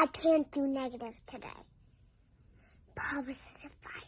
I can't do negative today. Positive five.